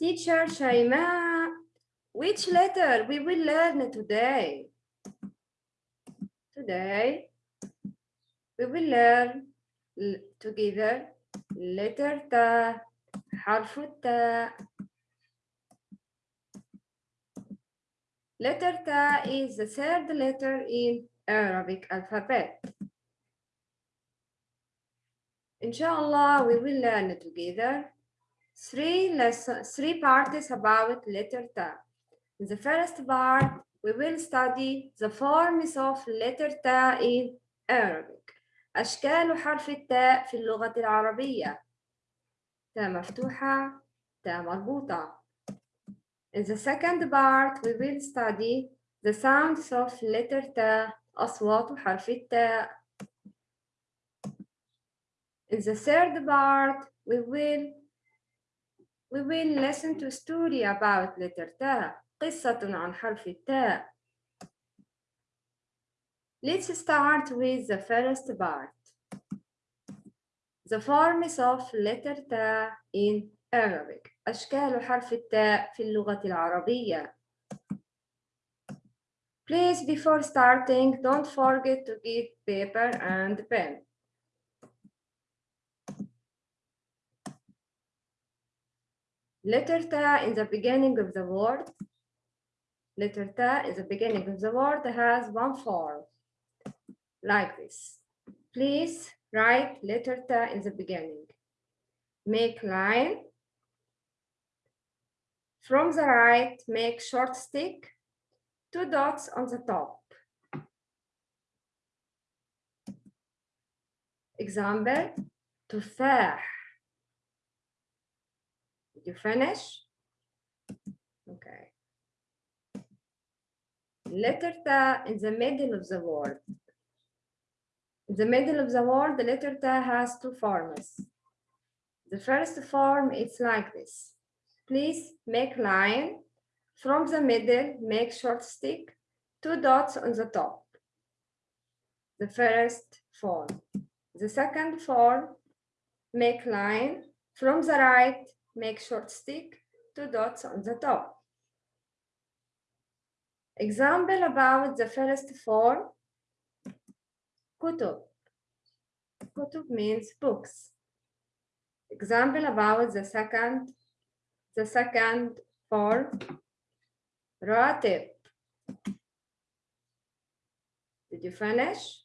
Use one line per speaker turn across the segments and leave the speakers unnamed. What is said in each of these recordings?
Teacher Shaima, which letter we will learn today? Today, we will learn together letter ta, حرف التاء. Letter ta is the third letter in Arabic alphabet. Inshallah, we will learn together three lessons, three parts about letter ta. In the first part, we will study the forms of letter ta in Arabic. أشكال حرف التاء في اللغة العربية. تاء مفتوحة، تاء مربوطة. In the second part, we will study the sounds of letter ta, أصوات حرف التاء. In the third part, we will we will listen to a story about letter ta, قصة عن حرف التاء. Let's start with the first part. The forms of letter ta in Arabic. أشكال حرف التاء في اللغة العربية. Please, before starting, don't forget to get paper and pen. Letter ta in the beginning of the word. Letter ta in the beginning of the word has one form, like this. Please write letter ta in the beginning. Make line. From the right, make short stick, two dots on the top. Example, تفاح. you finish? Okay. Letter ta in the middle of the word. In the middle of the word, the letter ta has two forms. The first form is like this. Please make line. From the middle, make short stick, two dots on the top. The first form. The second form, make line. From the right, make short stick, two dots on the top. Example about the first form, kutub. Kutub means books. Example about the second, the second form, ratib. Did you finish?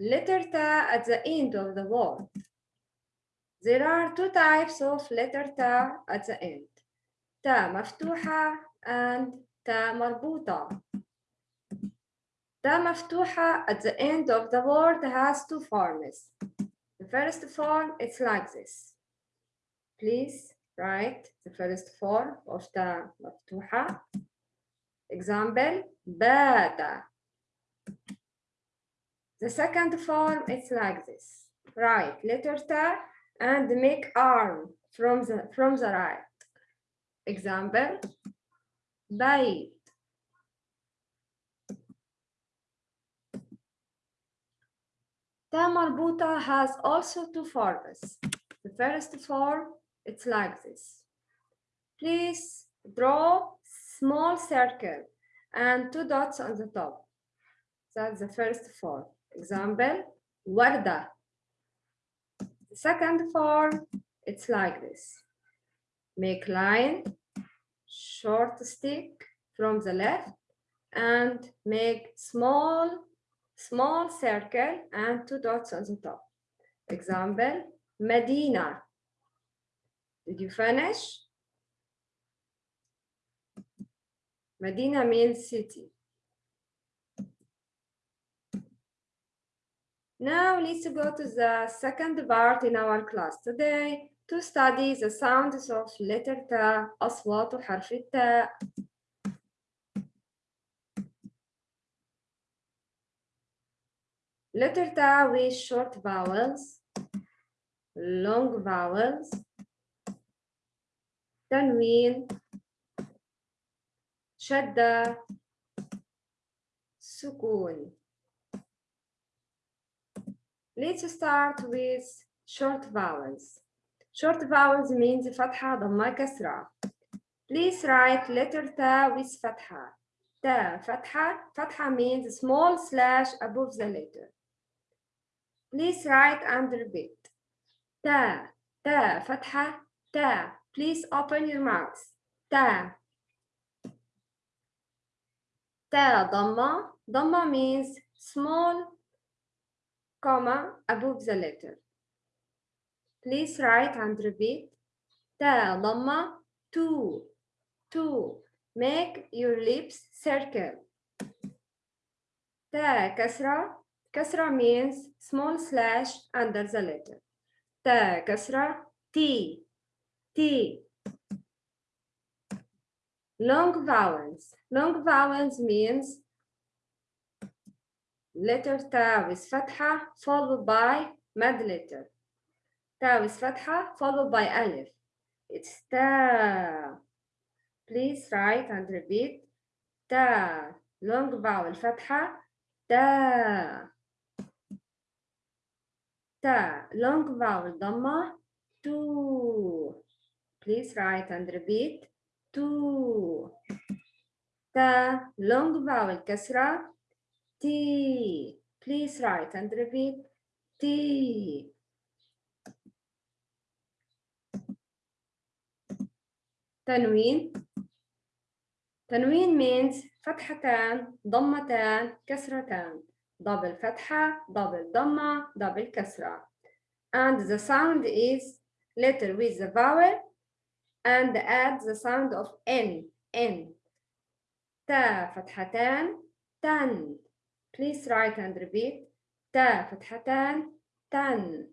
letter ta at the end of the word. There are two types of letter ta at the end. تا مفتوحة and تا مربوطة. تا مفتوحة at the end of the word has two forms. The first form is like this. Please write the first form of تا مفتوحة. Example, بات the second form is like this. Right, letter ta and make arm from the from the right. Example, bite. Ta has also two forms. The first form, it's like this. Please draw small circle and two dots on the top. That's the first form. Example, Warda. The second form, it's like this. Make line, short stick from the left, and make small, small circle and two dots on the top. Example, Medina. Did you finish? Medina means city. Now let's go to the second part in our class today to study the sounds of letter ta, أصوات حرف التاء. Letter ta with short vowels, long vowels, تنوين, شدة, سكون. Let's start with short vowels. Short vowels means fatha, dhamma, kasra. Please write letter ta with fatha. Ta, fatha, fatha means small slash above the letter. Please write and repeat. Ta, ta, fatha, ta. Please open your mouth. Ta. Ta, dhamma. Dhamma means small comma above the letter. Please write and repeat. Ta dhamma two two. Make your lips circle. Ta kasra. Kasra means small slash under the letter. Ta kasra T T. Long vowels. Long vowels means letter ta with fatha followed by mad letter. Ta with fatha followed by alif. It's ta. Please write and repeat. Ta. Long vowel fatha. Ta. Ta. Long vowel dhamma. Tu. Please write and repeat. Tu. Ta. Long vowel kasra. T please write and repeat T تنوين تنوين means فتحتان ضمتان كسرتان double فتحة double ضمة double كسرة and the sound is letter with the vowel and add the sound of N N تا فتحتان تن Please write and repeat تا فتحتان تن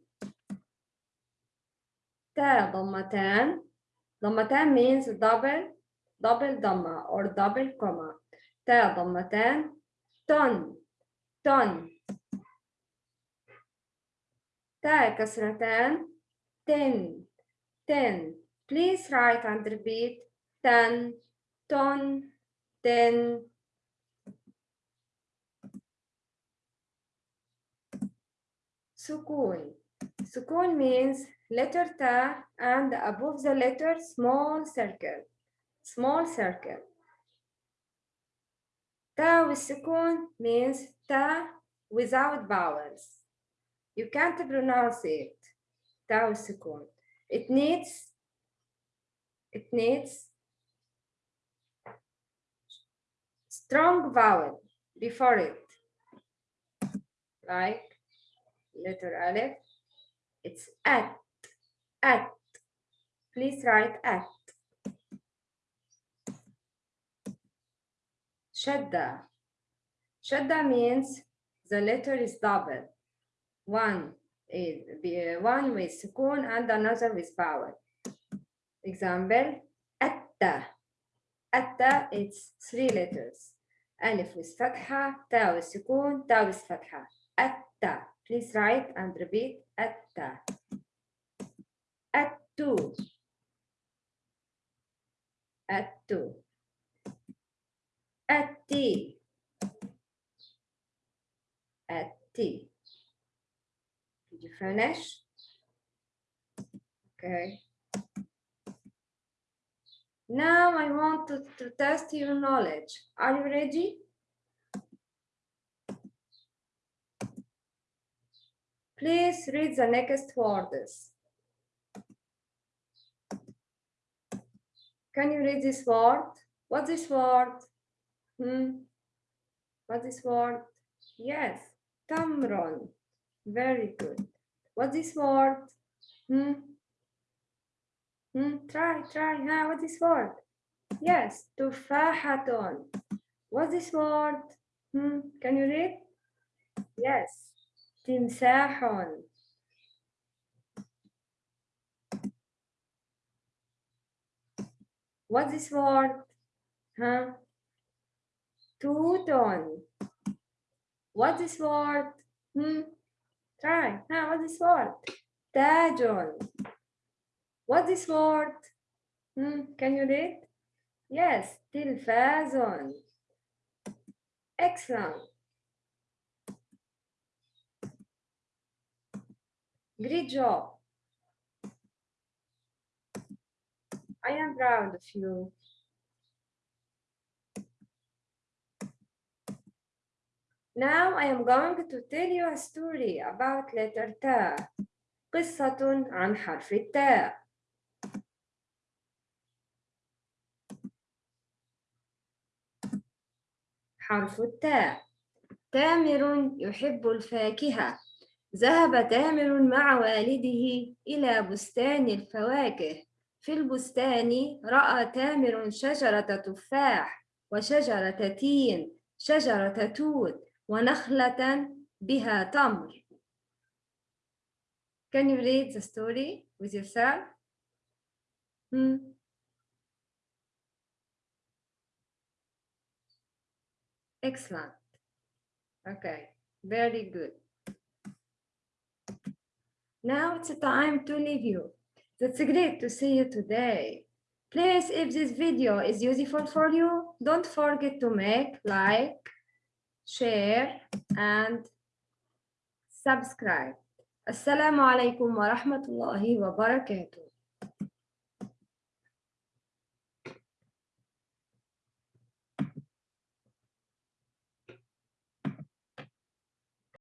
تا ضمتان ضمتان means double double ضمة or double comma تا ضمتان ton ton تا كسرتان ten ten please write and repeat ten ton ten sukun. Sukun means letter ta and above the letter small circle. Small circle. Ta with sukun means ta without vowels. You can't pronounce it. Ta with sukun. It needs it needs strong vowel before it. Like letter Aleph. It's at, at. Please write at. Shadda. Shadda means the letter is double. One is uh, one with sukun and another with vowel. Example, atta. Atta, it's three letters. Alif with fatha, ta with sukun, ta with fatha. Atta. Please write and repeat atta. Attu. Attu. Atti. Atti. Did you finish? Okay. Now I want to, to test your knowledge. Are you ready? Please read the next words. Can you read this word? What's this word? Hmm? What's this word? Yes, tamron. Very good. What's this word? Hmm? Hmm? Try, try. Huh? What's this word? Yes, tufahaton. What's this word? Hmm? Can you read? Yes, تمساح What's this word? Huh? Tuton. What's this word? Hmm? Try. Huh? What's this word? Tajon. What's this word? Hmm? Can you read? Yes, tilfazon. Excellent. Great job. I am proud of you. Now I am going to tell you a story about letter تا. قصة عن حرف التاء. حرف التاء. تامر يحب الفاكهة. ذهب تامر مع والده إلى بستان الفواكه. في البستان رأى تامر شجرة تفاح وشجرة تين شجرة توت ونخلة بها تمر. Can you read the story with yourself? Hmm. Excellent. Okay, very good. Now it's time to leave you. That's great to see you today. Please, if this video is useful for you, don't forget to make like, share, and subscribe. Assalamu alaikum wa rahmatullahi wa barakatuh.